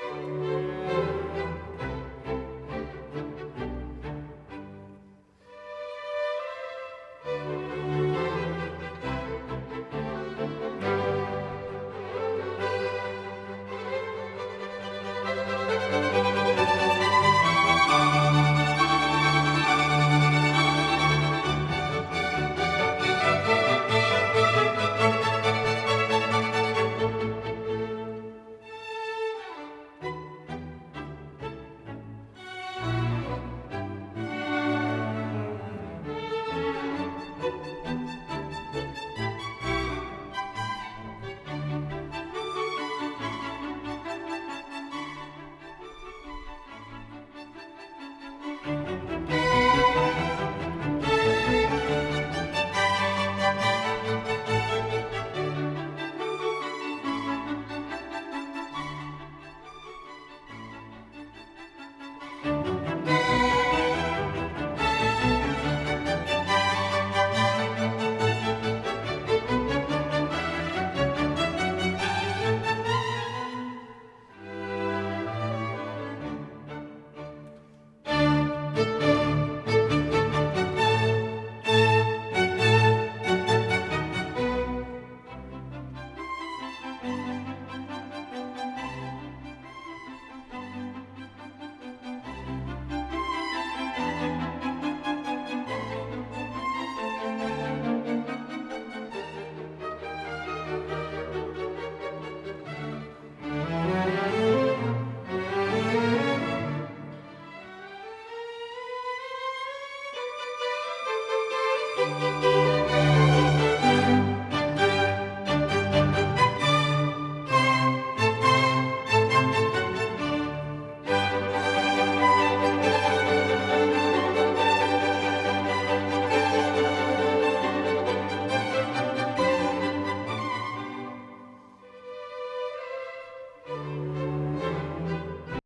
Bye.